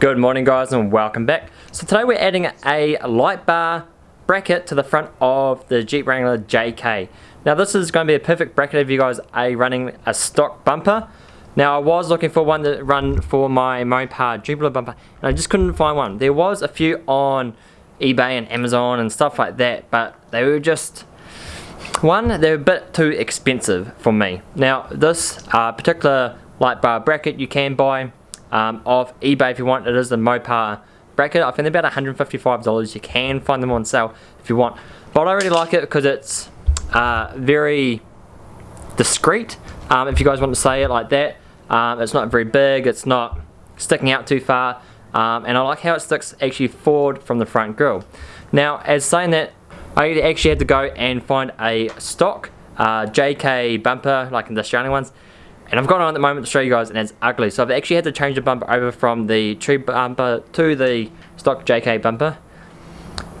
Good morning guys and welcome back. So today we're adding a light bar bracket to the front of the Jeep Wrangler JK. Now this is going to be a perfect bracket if you guys are running a stock bumper. Now I was looking for one that run for my Mopar Jupiter bumper and I just couldn't find one. There was a few on eBay and Amazon and stuff like that but they were just one they're a bit too expensive for me. Now this uh, particular light bar bracket you can buy um, off eBay if you want. It is the Mopar bracket. I think they're about $155. You can find them on sale if you want. But I really like it because it's uh, very discreet, um, if you guys want to say it like that. Um, it's not very big, it's not sticking out too far, um, and I like how it sticks actually forward from the front grille. Now, as saying that, I actually had to go and find a stock uh, JK bumper, like in the Australian ones, and I've got on at the moment to show you guys and it's ugly. So I've actually had to change the bumper over from the tree bumper to the stock JK bumper.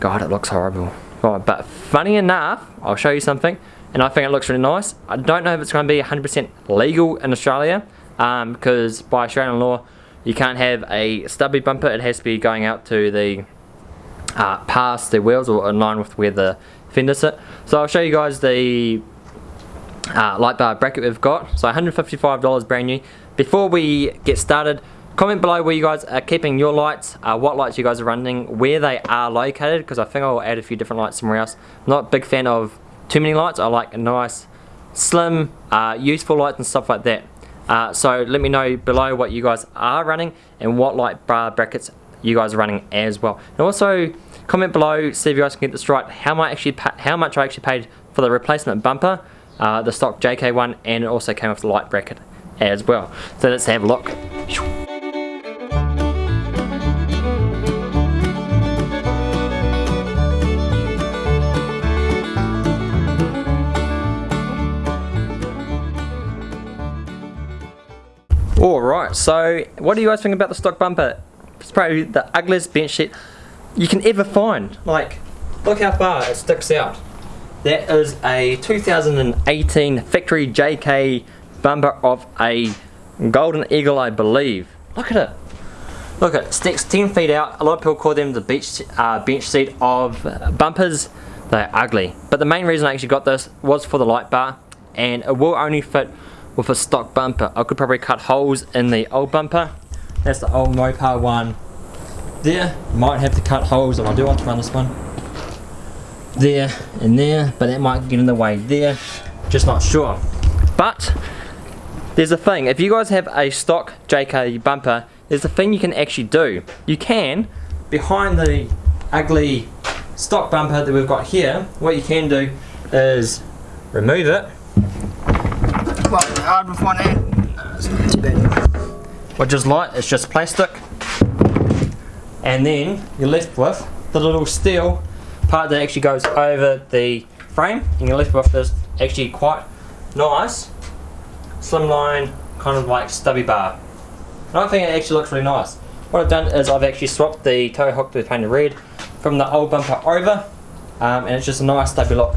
God, it looks horrible. But funny enough, I'll show you something and I think it looks really nice. I don't know if it's going to be 100% legal in Australia um, because by Australian law you can't have a stubby bumper. It has to be going out to the uh, past the wheels or in line with where the fenders sit. So I'll show you guys the uh, light bar bracket we've got. So $155 brand new. Before we get started, comment below where you guys are keeping your lights, uh, what lights you guys are running, where they are located, because I think I'll add a few different lights somewhere else. I'm not a big fan of too many lights. I like a nice, slim, uh, useful lights and stuff like that. Uh, so let me know below what you guys are running and what light bar brackets you guys are running as well. And also comment below, see if you guys can get this right, how much, actually how much I actually paid for the replacement bumper uh, the stock JK one and it also came with the light bracket as well. So let's have a look. Alright, so what do you guys think about the stock bumper? It's probably the ugliest bench seat you can ever find. Like, look how far it sticks out. That is a 2018 factory JK bumper of a Golden Eagle I believe. Look at it. Look at it, sticks 10 feet out. A lot of people call them the beach, uh, bench seat of bumpers. They're ugly. But the main reason I actually got this was for the light bar and it will only fit with a stock bumper. I could probably cut holes in the old bumper. That's the old Mopar one. There, might have to cut holes if I do want to run this one there and there but that might get in the way there. Just not sure. But there's a thing. If you guys have a stock JK bumper there's a thing you can actually do. You can behind the ugly stock bumper that we've got here what you can do is remove it. Well, hard with one hand. which is light it's just plastic. And then you're left with the little steel part that actually goes over the frame and you're left with this actually quite nice slimline kind of like stubby bar. And I think it actually looks really nice. What I've done is I've actually swapped the tow hook to painted red from the old bumper over um, and it's just a nice stubby look.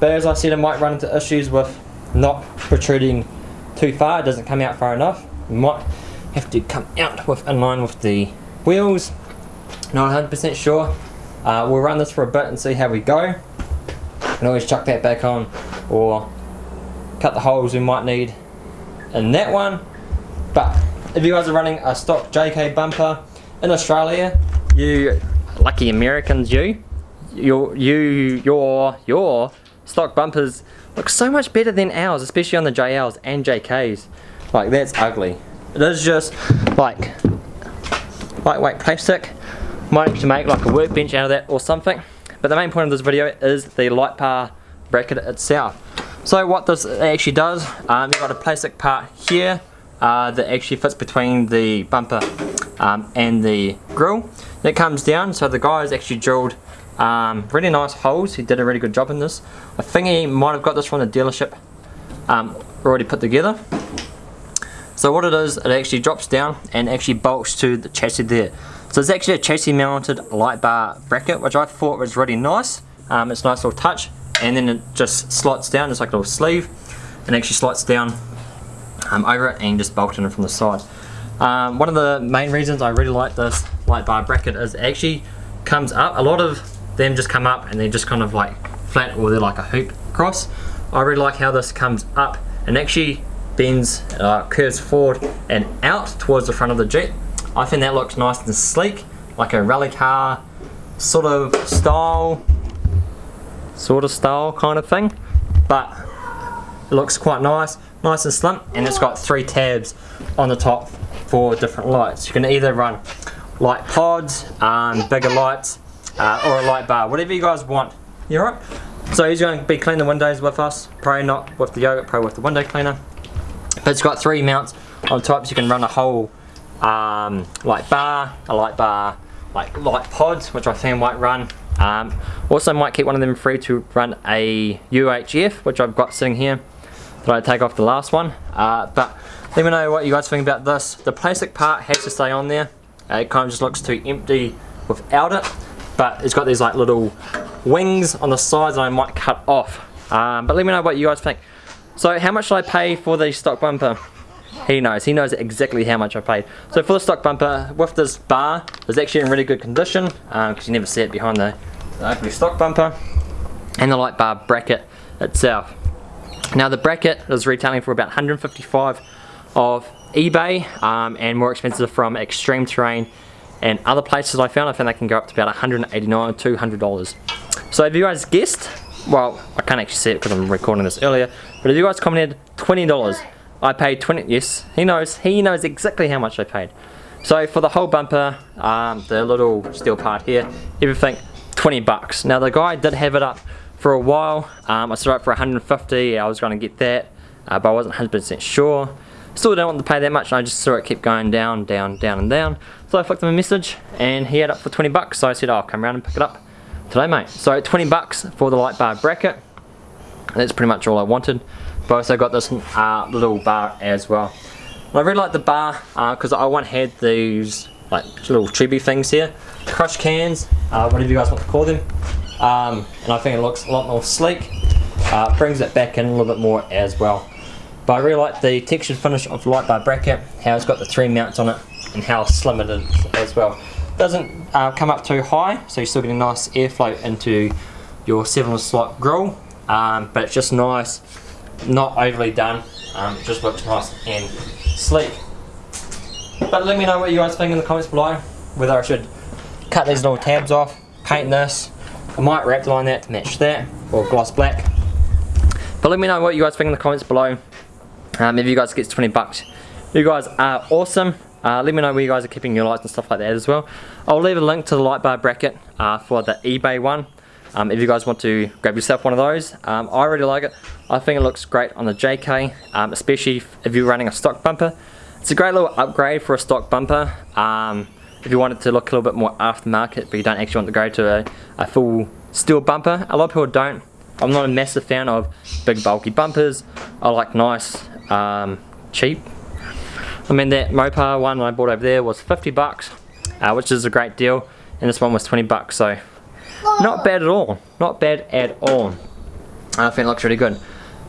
But as I said I might run into issues with not protruding too far, it doesn't come out far enough. You might have to come out with in line with the wheels. Not 100% sure uh, we'll run this for a bit and see how we go. And always chuck that back on or cut the holes we might need in that one. But if you guys are running a stock JK bumper in Australia, you lucky Americans you, your you your your stock bumpers look so much better than ours, especially on the JLs and JKs. Like that's ugly. It is just like lightweight plastic might actually make like a workbench out of that or something. But the main point of this video is the light bar bracket itself. So what this actually does, um, you've got a plastic part here uh, that actually fits between the bumper um, and the grill. That comes down, so the guys actually drilled um, really nice holes. He did a really good job in this. I think he might have got this from the dealership um, already put together. So what it is, it actually drops down and actually bolts to the chassis there. So it's actually a chassis mounted light bar bracket which I thought was really nice. Um, it's a nice little touch and then it just slots down, just like a little sleeve and actually slots down um, over it and just bolted in from the side. Um, one of the main reasons I really like this light bar bracket is it actually comes up. A lot of them just come up and they're just kind of like flat or they're like a hoop cross. I really like how this comes up and actually bends, uh, curves forward and out towards the front of the Jeep. I think that looks nice and sleek, like a rally car sort of style, sort of style kind of thing. But it looks quite nice, nice and slim, and it's got three tabs on the top for different lights. You can either run light pods, um, bigger lights, uh, or a light bar, whatever you guys want. You alright? So he's going to be cleaning the windows with us, probably not with the yogurt, probably with the window cleaner. But it's got three mounts on top, so you can run a whole um, light bar, a light bar, like light pods, which I think might run. Um, also might keep one of them free to run a UHF, which I've got sitting here that I take off the last one. Uh, but let me know what you guys think about this. The plastic part has to stay on there. Uh, it kind of just looks too empty without it. But it's got these like little wings on the sides that I might cut off. Um, but let me know what you guys think. So how much should I pay for the stock bumper? He knows, he knows exactly how much I paid. So for the stock bumper, with this bar, it's actually in really good condition, because um, you never see it behind the, the ugly stock bumper, and the light bar bracket itself. Now the bracket is retailing for about 155 of eBay, um, and more expensive from Extreme Terrain and other places I found. I found they can go up to about 189 $200. So if you guys guessed, well, I can't actually see it because I'm recording this earlier, but if you guys commented $20, I paid 20, yes, he knows, he knows exactly how much I paid. So for the whole bumper, um, the little steel part here, everything, 20 bucks. Now the guy did have it up for a while. Um, I saw it for 150, I was going to get that, uh, but I wasn't 100% sure. Still don't want to pay that much, and I just saw it keep going down, down, down, and down. So I flicked him a message, and he had it for 20 bucks, so I said, oh, I'll come around and pick it up today, mate. So 20 bucks for the light bar bracket. That's pretty much all I wanted. But also got this uh, little bar as well. I really like the bar because uh, I want had these like little chibi things here. Crush cans, uh, whatever you guys want to call them. Um, and I think it looks a lot more sleek. Uh, brings it back in a little bit more as well. But I really like the textured finish of the light bar bracket, how it's got the three mounts on it, and how slim it is as well. Doesn't uh, come up too high, so you're still getting a nice airflow into your 7 slot grill, um, but it's just nice not overly done. Um, just looks nice and sleek. But let me know what you guys think in the comments below. Whether I should cut these little tabs off, paint this. I might wrap the line that to match that, or gloss black. But let me know what you guys think in the comments below. Um, if you guys get 20 bucks. You guys are awesome. Uh, let me know where you guys are keeping your lights and stuff like that as well. I'll leave a link to the light bar bracket uh, for the eBay one. Um, if you guys want to grab yourself one of those, um, I really like it. I think it looks great on the JK, um, especially if you're running a stock bumper. It's a great little upgrade for a stock bumper. Um, if you want it to look a little bit more aftermarket, but you don't actually want to go to a, a full steel bumper. A lot of people don't. I'm not a massive fan of big bulky bumpers. I like nice, um, cheap. I mean that Mopar one I bought over there was 50 bucks, uh, which is a great deal, and this one was 20 bucks, so not bad at all. Not bad at all. I think it looks really good.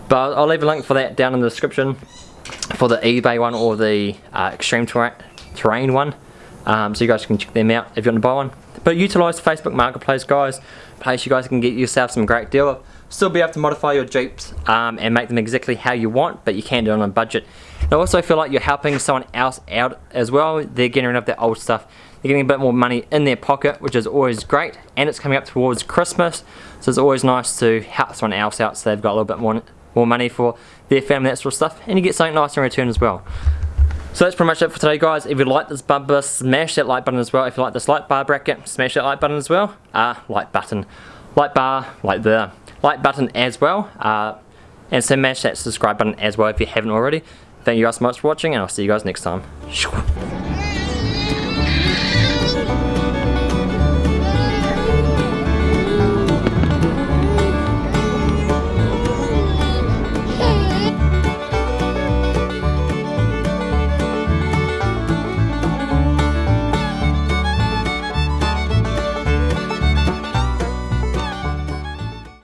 But I'll leave a link for that down in the description for the eBay one or the uh, Extreme Terrain one. Um, so you guys can check them out if you want to buy one. But utilize the Facebook Marketplace guys. Place you guys can get yourself some great deal. Still be able to modify your Jeeps um, and make them exactly how you want, but you can do it on a budget. I also feel like you're helping someone else out as well. They're getting rid of their old stuff they're getting a bit more money in their pocket, which is always great. And it's coming up towards Christmas, so it's always nice to help someone else out so they've got a little bit more, more money for their family, that sort of stuff. And you get something nice in return as well. So that's pretty much it for today guys. If you like this bumper, smash that like button as well. If you like this light bar bracket, smash that like button as well. Uh, like button. Like bar, like the like button as well. Uh, and smash that subscribe button as well if you haven't already. Thank you guys so much for watching and I'll see you guys next time.